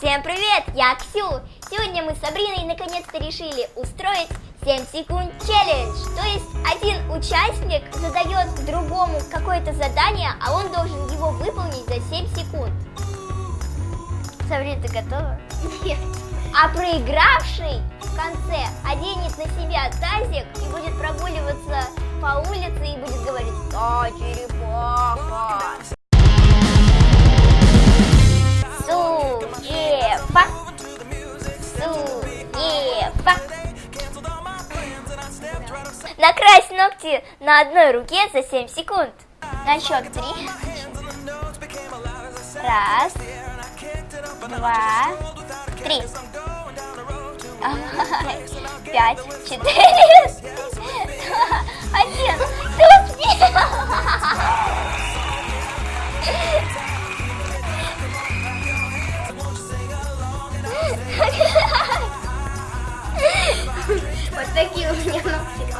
Всем привет, я Ксю. Сегодня мы с Сабриной наконец-то решили устроить 7 секунд челлендж. То есть один участник задает другому какое-то задание, а он должен его выполнить за 7 секунд. Сабрина, ты готова? Нет. А проигравший в конце оденет на себя тазик и будет прогуливаться по улице и будет говорить «Да, черепаха!» Ногти на одной руке за 7 секунд. На счет 3. Раз, два, три. Пять, четыре, один.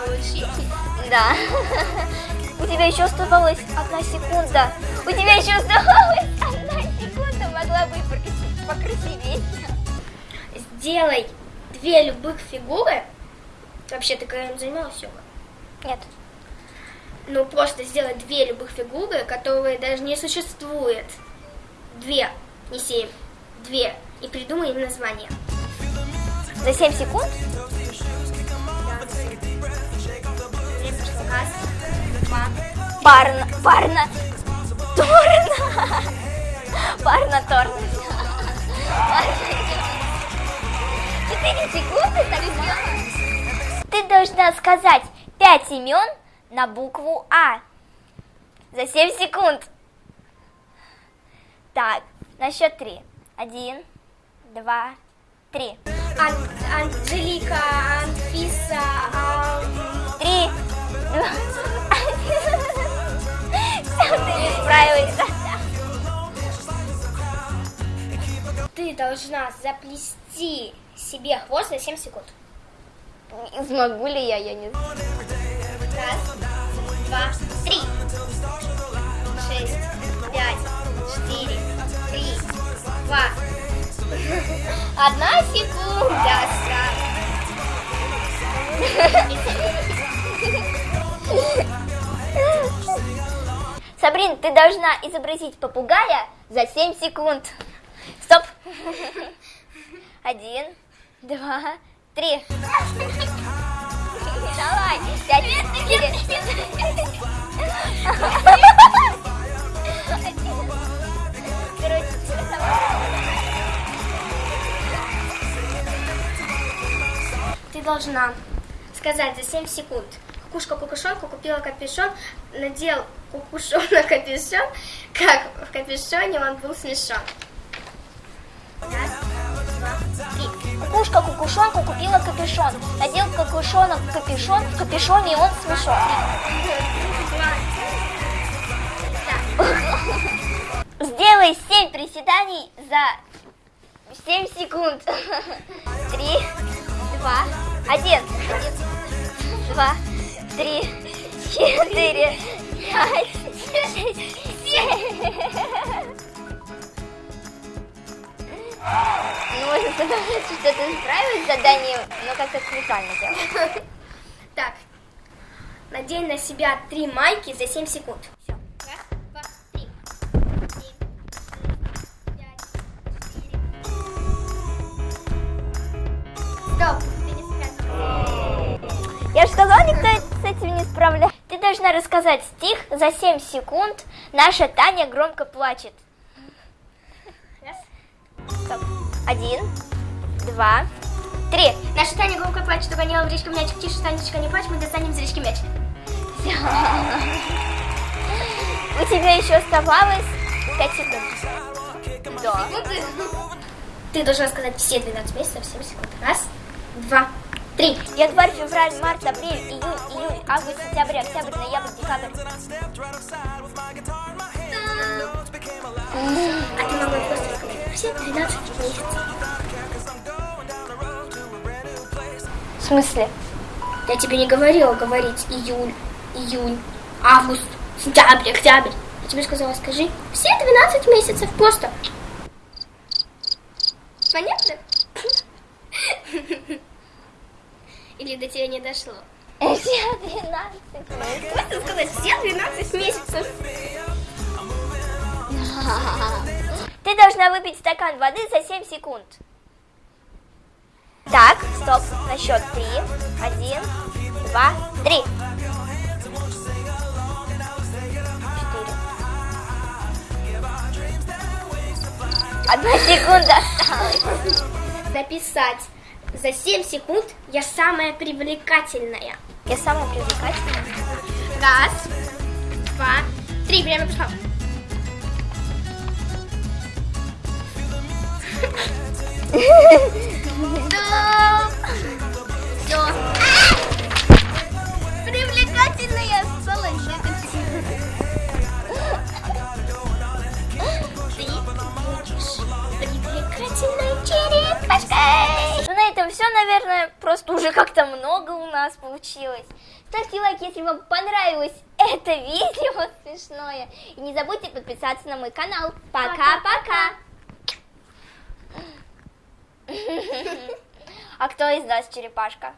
Получились. Да. У тебя еще оставалась одна секунда. У тебя еще оставалась одна секунда. Могла бы покрасивее. Сделай две любых фигуры. Вообще, ты когда-нибудь занималась йогой? Нет. Ну, просто сделай две любых фигуры, которые даже не существует. Две, не семь. Две. И придумай им название. За 7 секунд? Раз, два, Парно, парно, торно. Парно. Четыре секунды так мало. Ты должна сказать пять имен на букву А. За 7 секунд. Так, на счет три. Один, два, три. Ан- Анжелика, Анфиса, Все, ты не справилась. Ты должна заплести себе хвост за 7 секунд. Смогу ли я, я не знаю. Раз, два, три. Шесть, пять, четыре, три, два. Одна секунда. Сабрин, ты должна изобразить попугая за 7 секунд. Стоп. Один, два, три. Давай. Пять, четыре. Короче, Ты должна сказать за 7 секунд. Кукушка кукушонку купила капюшон, надел кукушон на капюшон, как в капюшоне он был смешон. Кукушка кукушонку купила капюшон. Надел кукушонок капюшон, в капюшоне он смешон. Сделай 7 приседаний за 7 секунд. Три, два, один. Два, три, четыре, пять, шесть, семь. Ну, можно сказать, что ты справилась с заданием, но как-то специально делала. Так, надень на себя три майки за 7 секунд. Все. Раз, два, три. Семь, справилась. Я же сказала, никто этим не справляется. Ты должна рассказать стих за 7 секунд. Наша Таня громко плачет. Один, два, три. Наша Таня громко плачет, угоняла в речку мячик. Тише, Танечка, не плачь, мы достанем из речки мяч. Всё. У тебя еще оставалось 5 секунд. Да. Ты должна сказать все 12 месяцев, 7 секунд. Раз, два, три. Январь, февраль, март, апрель, июнь, июль, август, сентябрь, октябрь, ноябрь, декабрь. А ты могла просто сказать все 12 месяцев. В смысле? Я тебе не говорила говорить июль, июнь, август, сентябрь, октябрь. Я тебе сказала, скажи все 12 месяцев просто. Понятно? Или до тебя не дошло? Все 12 Можно сказать, все 12 месяцев. Ты должна выпить стакан воды за 7 секунд. Так, стоп, на счет 3. Один, два, три. Четыре. Одна секунда осталась. Написать за 7 секунд я самая привлекательная. Я самая привлекательная. Раз, два, три. Время пошло. Все. Привлекательная осталась наверное, просто уже как-то много у нас получилось. Ставьте лайк, если вам понравилось это видео смешное. И не забудьте подписаться на мой канал. Пока-пока. А кто из нас черепашка?